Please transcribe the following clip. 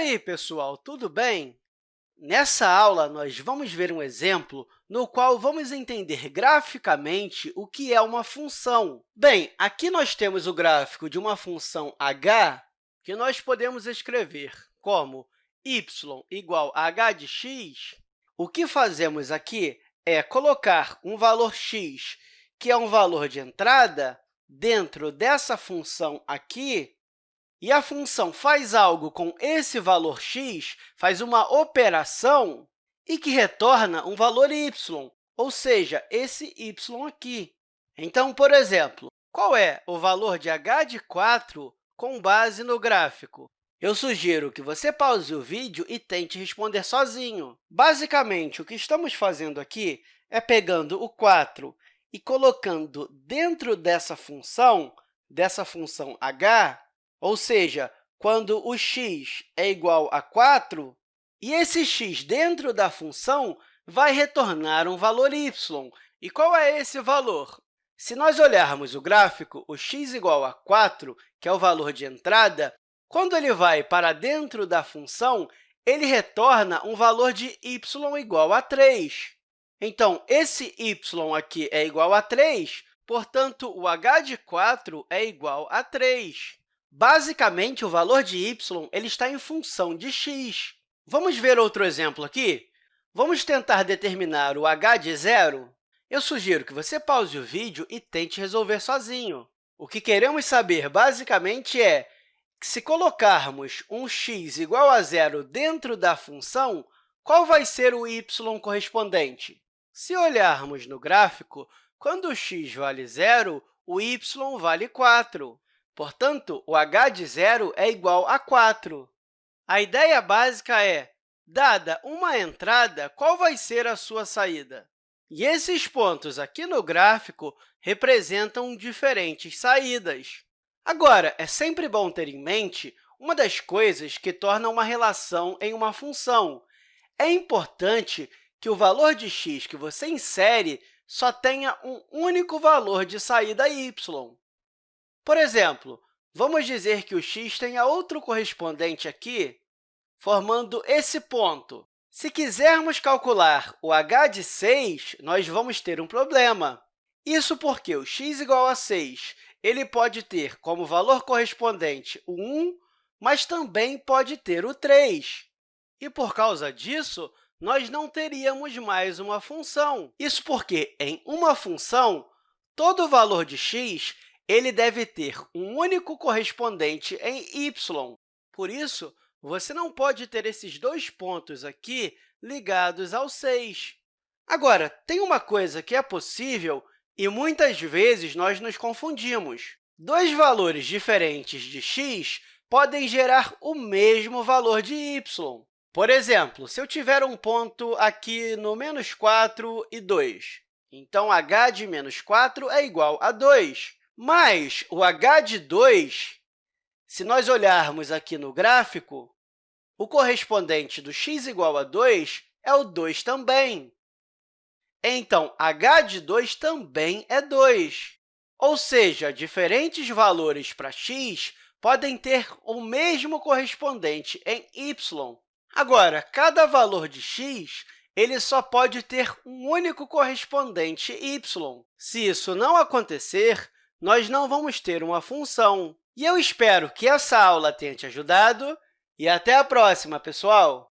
aí, pessoal, tudo bem? Nessa aula, nós vamos ver um exemplo no qual vamos entender graficamente o que é uma função. Bem, aqui nós temos o gráfico de uma função h, que nós podemos escrever como y igual a h de x. O que fazemos aqui é colocar um valor x, que é um valor de entrada, dentro dessa função aqui, e a função faz algo com esse valor x, faz uma operação e que retorna um valor y, ou seja, esse y aqui. Então, por exemplo, qual é o valor de h de 4 com base no gráfico? Eu sugiro que você pause o vídeo e tente responder sozinho. Basicamente, o que estamos fazendo aqui é pegando o 4 e colocando dentro dessa função, dessa função h, ou seja, quando o x é igual a 4, e esse x dentro da função vai retornar um valor y. E qual é esse valor? Se nós olharmos o gráfico, o x igual a 4, que é o valor de entrada, quando ele vai para dentro da função, ele retorna um valor de y igual a 3. Então, esse y aqui é igual a 3, portanto, o h de 4 é igual a 3. Basicamente, o valor de y ele está em função de x. Vamos ver outro exemplo aqui? Vamos tentar determinar o h de zero? Eu sugiro que você pause o vídeo e tente resolver sozinho. O que queremos saber, basicamente, é que, se colocarmos um x igual a zero dentro da função, qual vai ser o y correspondente? Se olharmos no gráfico, quando o x vale zero, o y vale 4. Portanto, o h de zero é igual a 4. A ideia básica é, dada uma entrada, qual vai ser a sua saída? E esses pontos aqui no gráfico representam diferentes saídas. Agora, é sempre bom ter em mente uma das coisas que torna uma relação em uma função. É importante que o valor de x que você insere só tenha um único valor de saída y. Por exemplo, vamos dizer que o x tenha outro correspondente aqui, formando esse ponto. Se quisermos calcular o h de 6, nós vamos ter um problema. Isso porque o x igual a 6 ele pode ter como valor correspondente o 1, mas também pode ter o 3. E, por causa disso, nós não teríamos mais uma função. Isso porque, em uma função, todo valor de x ele deve ter um único correspondente em y. Por isso, você não pode ter esses dois pontos aqui ligados ao 6. Agora, tem uma coisa que é possível e muitas vezes nós nos confundimos. Dois valores diferentes de x podem gerar o mesmo valor de y. Por exemplo, se eu tiver um ponto aqui no menos 4 e 2, então h de menos 4 é igual a 2. Mas o h de 2, se nós olharmos aqui no gráfico, o correspondente do x igual a 2 é o 2 também. Então, h de 2 também é 2. Ou seja, diferentes valores para x podem ter o mesmo correspondente em y. Agora, cada valor de x ele só pode ter um único correspondente y. Se isso não acontecer, nós não vamos ter uma função. E eu espero que essa aula tenha te ajudado e até a próxima, pessoal!